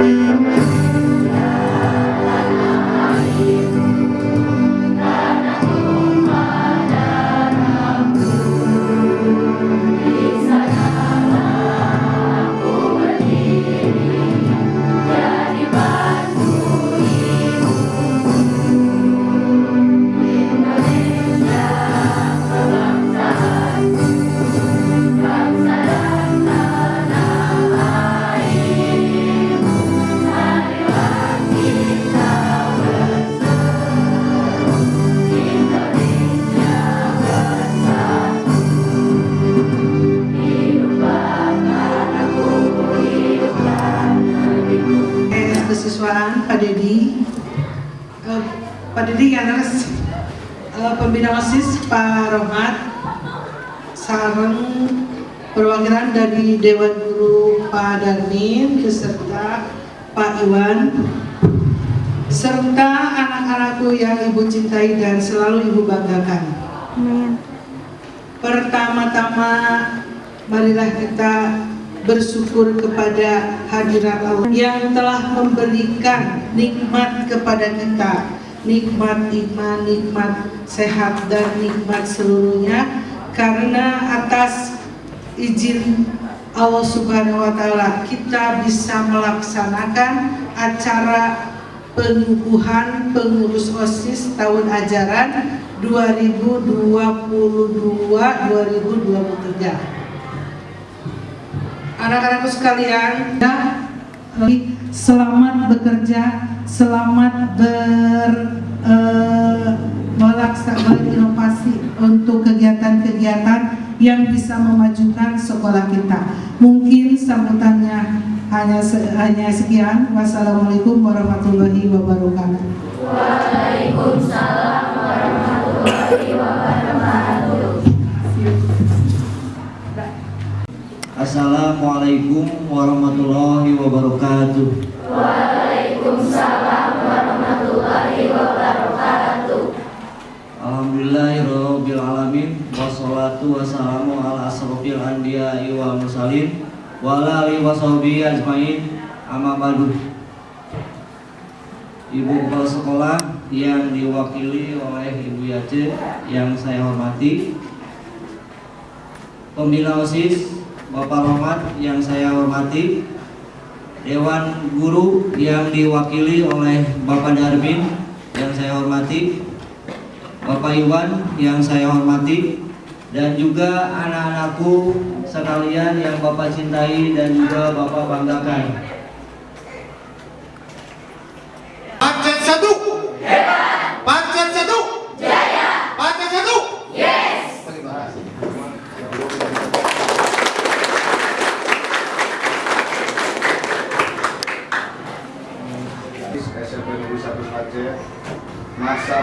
kesiswaan Pak Dedi karena eh, pembina OSIS Pak Rohmat sarang perwakilan dari Dewan Guru Pak Darmin beserta Pak Iwan serta anak-anakku yang ibu cintai dan selalu ibu banggakan. Pertama-tama marilah kita bersyukur kepada hadirat Allah yang telah memberikan nikmat kepada kita nikmat iman, nikmat sehat dan nikmat seluruhnya. Karena atas izin Allah Subhanahu wa taala kita bisa melaksanakan acara pengukuhan pengurus OSIS tahun ajaran 2022-2023 anak-anakku sekalian ya, selamat bekerja selamat ber melaksanakan berinovasi untuk kegiatan-kegiatan yang bisa memajukan sekolah kita mungkin sambutannya hanya hanya sekian wassalamualaikum warahmatullahi wabarakatuh Waalaikumsalam warahmatullahi wabarakatuh. Assalamualaikum warahmatullahi wabarakatuh. Waalaikumsalam warahmatullahi wabarakatuh. Alhamdulillahirabbil alamin wassalatu wassalamu ala asrofil anbiya'i wal mursalin wa ala alihi washabihi ajmain amma ba'du. Ibu kepala sekolah yang diwakili oleh Ibu Yace yang saya hormati Pembina OSIS Bapak Rohmat yang saya hormati Dewan Guru yang diwakili oleh Bapak Darmin yang saya hormati Bapak Iwan yang saya hormati dan juga anak-anakku sekalian yang Bapak cintai dan juga Bapak banggakan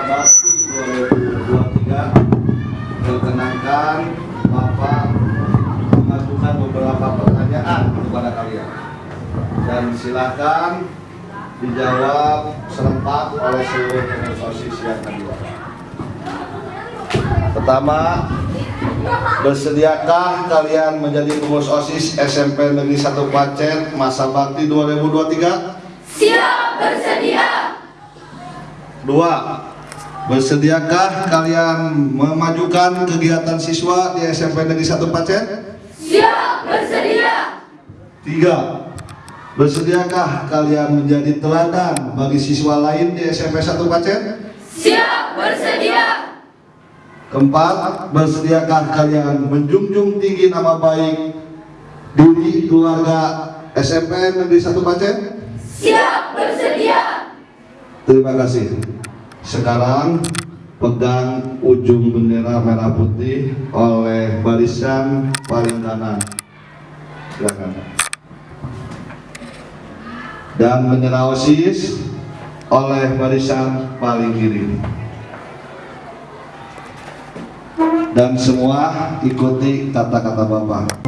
bakti 2023 perkenankan Bapak mengajukan beberapa pertanyaan kepada kalian dan silakan dijawab serempak oleh seluruh pengurus OSIS yang kedua. Pertama, bersediakah kalian menjadi pengurus OSIS SMP Negeri 1 Pacet masa bakti 2023? Siap bersedia. Dua, bersediakah kalian memajukan kegiatan siswa di SMP Negeri 1 Pacet? Siap bersedia. Tiga, bersediakah kalian menjadi teladan bagi siswa lain di SMP 1 Pacet? Siap bersedia. Keempat, bersediakah kalian menjunjung tinggi nama baik diri keluarga SMP Negeri 1 Pacet? Siap bersedia. Terima kasih. Sekarang pegang ujung bendera merah putih oleh barisan paling kanan. Silakan. Dan bendera OSIS oleh barisan paling kiri. Dan semua ikuti kata-kata Bapak.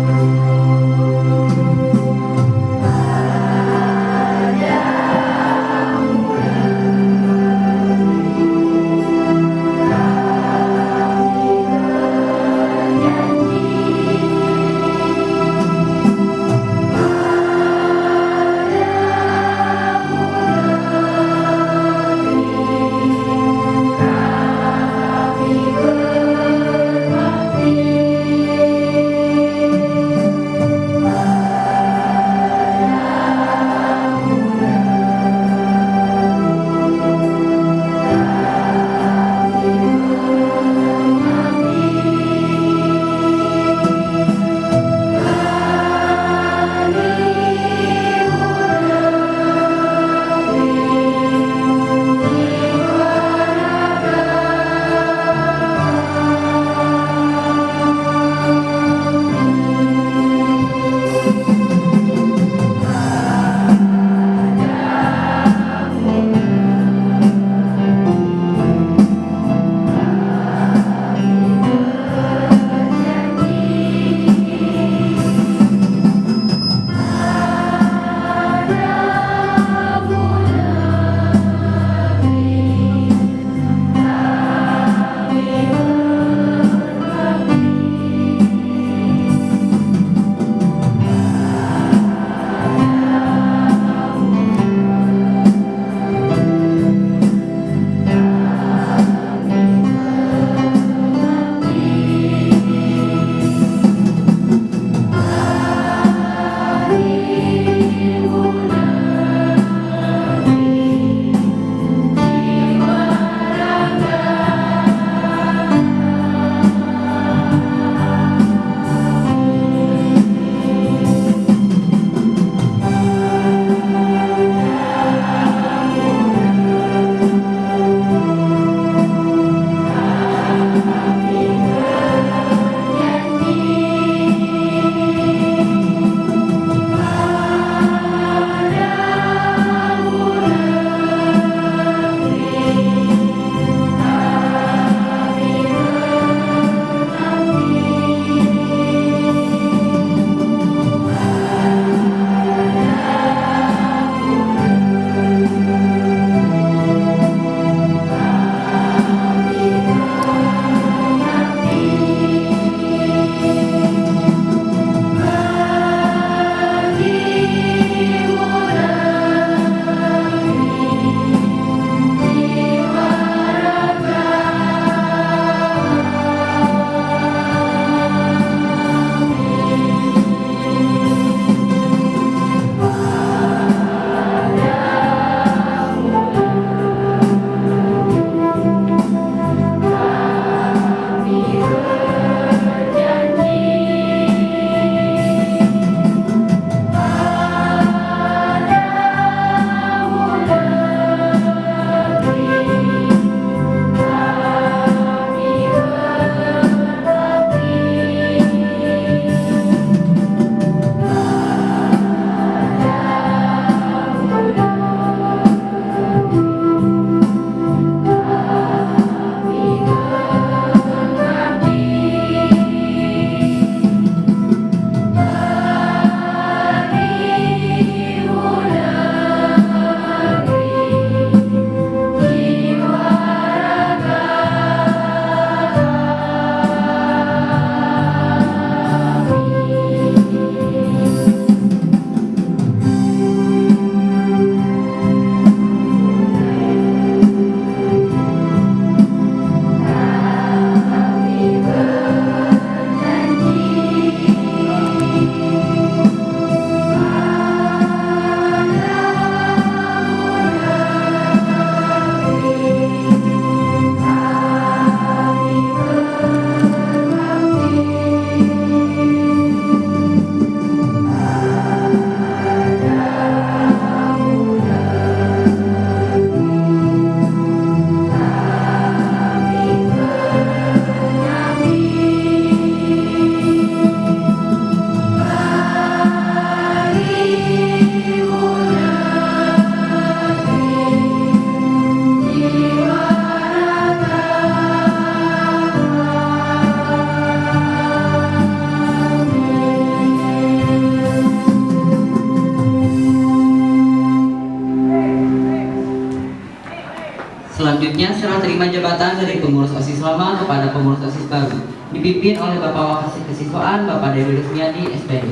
Selanjutnya serah terima jabatan dari pengurus OSIS lama kepada pengurus OSIS baru dipimpin oleh Bapak Wakasih Kesiswaan Bapak Dewi Rusmiadi SPD.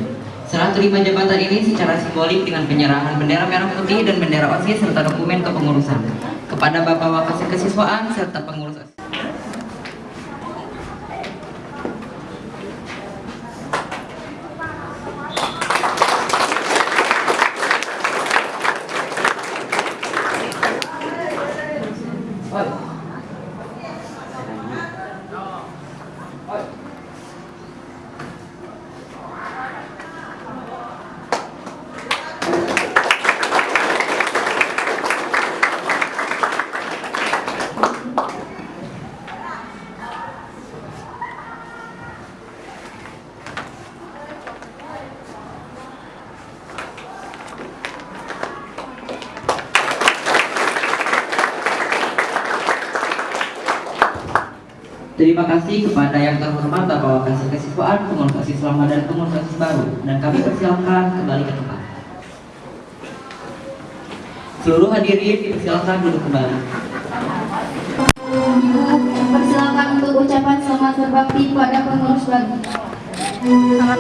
Serah terima jabatan ini secara simbolik dengan penyerahan bendera merah putih dan bendera OSIS serta dokumen kepengurusan kepada Bapak Wakasih Kesiswaan serta pengurus OSIS. Terima kasih kepada yang terhormat Bapak Wakasih Kesiswaan, pengurus OSIS lama dan pengurus OSIS baru dan kami persilahkan kembali ke tempat. Seluruh hadirin dipersilahkan duduk kembali. Persilakan untuk ucapan selamat berbakti pada pengurus baru. Terima,